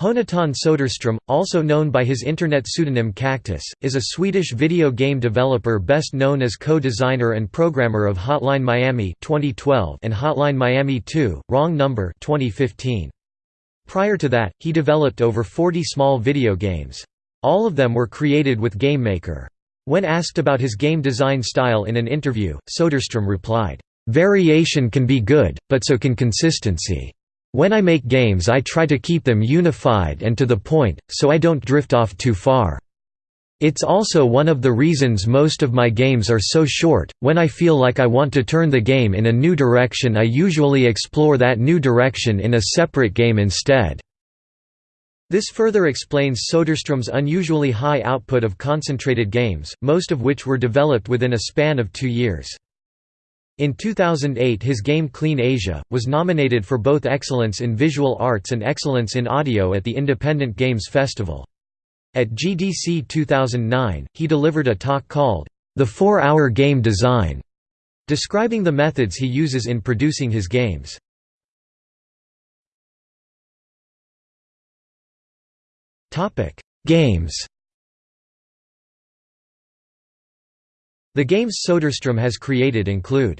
Jonatan Soderstrom, also known by his internet pseudonym Cactus, is a Swedish video game developer best known as co-designer and programmer of Hotline Miami 2012 and Hotline Miami 2: Wrong Number 2015. Prior to that, he developed over 40 small video games. All of them were created with GameMaker. When asked about his game design style in an interview, Soderstrom replied, "Variation can be good, but so can consistency." When I make games I try to keep them unified and to the point, so I don't drift off too far. It's also one of the reasons most of my games are so short, when I feel like I want to turn the game in a new direction I usually explore that new direction in a separate game instead. This further explains Soderstrom's unusually high output of concentrated games, most of which were developed within a span of two years. In 2008 his game Clean Asia, was nominated for both Excellence in Visual Arts and Excellence in Audio at the Independent Games Festival. At GDC 2009, he delivered a talk called, The Four-Hour Game Design, describing the methods he uses in producing his games. Games The games Soderstrom has created include